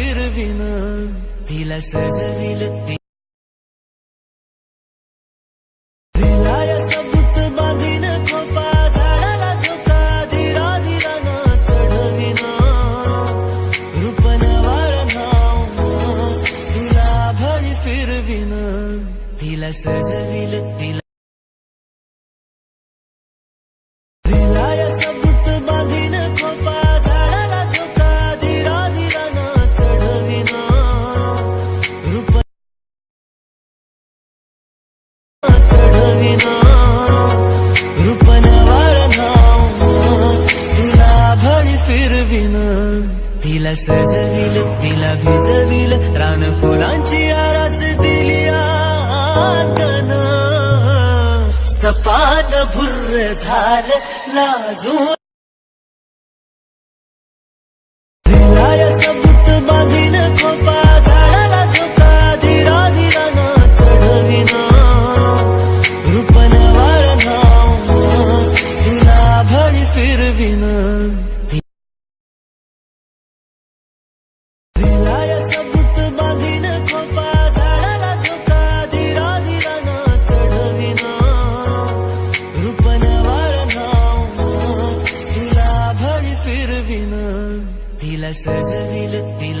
फिरविन. तिला सजविल तिला या सबूत बांधीन खोपा धीरा धीरान चढविन. रूपन वाळ नाव तुला भळी फिरविन. तिला सजविल तिला. प्रेम. तिला सजविल तिला भिजविल रान फुलांची आरास दिली आंगण सपान भुर्र झाल लाजून फिर भी ना दिल सज दिल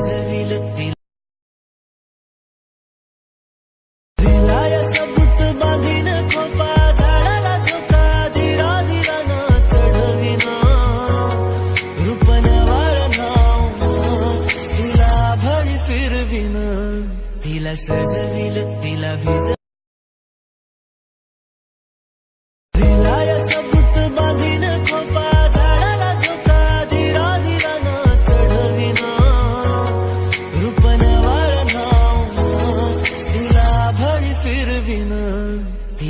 நெசவிலத்தில்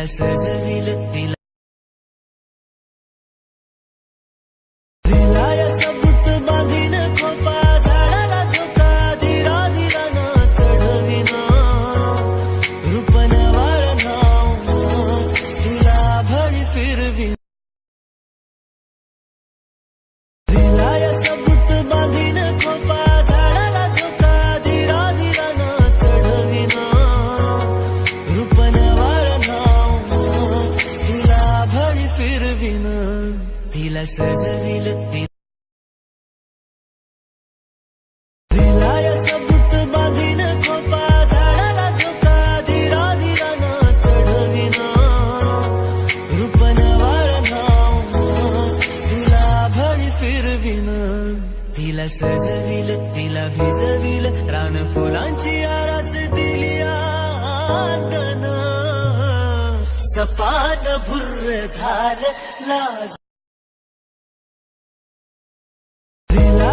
على سلسبيل التلاوة तिला सजविल तिला भिजविल रान फुलांची आरास दिली आंगण. सपान भुर्र झाल लाज. दिला